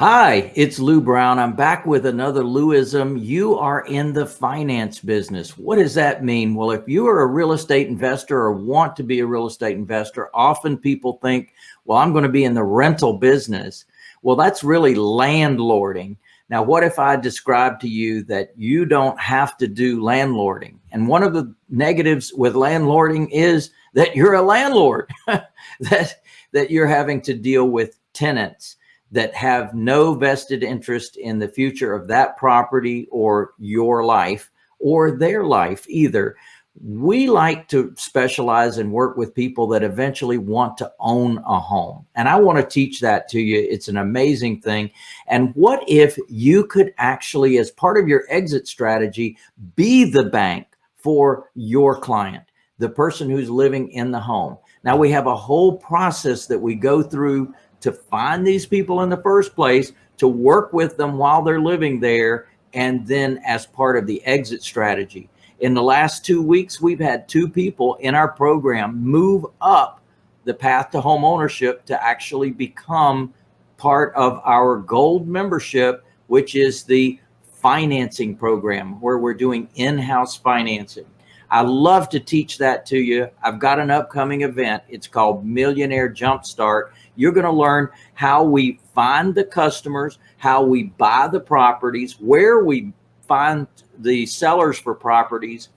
Hi, it's Lou Brown. I'm back with another Louism. You are in the finance business. What does that mean? Well, if you are a real estate investor or want to be a real estate investor, often people think, well, I'm going to be in the rental business. Well, that's really landlording. Now, what if I describe to you that you don't have to do landlording? And one of the negatives with landlording is that you're a landlord, that, that you're having to deal with tenants that have no vested interest in the future of that property or your life or their life either. We like to specialize and work with people that eventually want to own a home. And I want to teach that to you. It's an amazing thing. And what if you could actually, as part of your exit strategy, be the bank for your client, the person who's living in the home. Now we have a whole process that we go through to find these people in the first place, to work with them while they're living there, and then as part of the exit strategy. In the last two weeks, we've had two people in our program move up the path to home ownership to actually become part of our gold membership, which is the financing program where we're doing in-house financing. I love to teach that to you. I've got an upcoming event. It's called Millionaire Jumpstart. You're going to learn how we find the customers, how we buy the properties, where we find the sellers for properties,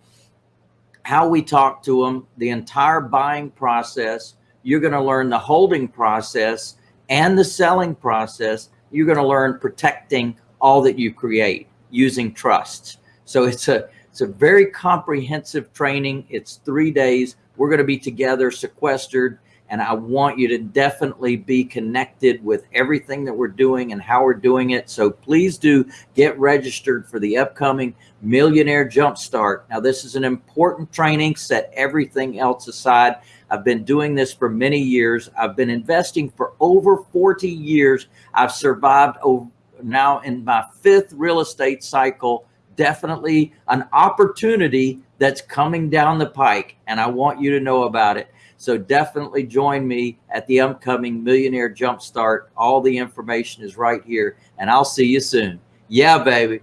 how we talk to them, the entire buying process. You're going to learn the holding process and the selling process. You're going to learn protecting all that you create using trusts. So it's a it's a very comprehensive training. It's three days. We're going to be together sequestered and I want you to definitely be connected with everything that we're doing and how we're doing it. So please do get registered for the upcoming Millionaire Jumpstart. Now, this is an important training. Set everything else aside. I've been doing this for many years. I've been investing for over 40 years. I've survived over, now in my fifth real estate cycle definitely an opportunity that's coming down the pike and I want you to know about it. So definitely join me at the upcoming Millionaire Jumpstart. All the information is right here and I'll see you soon. Yeah, baby.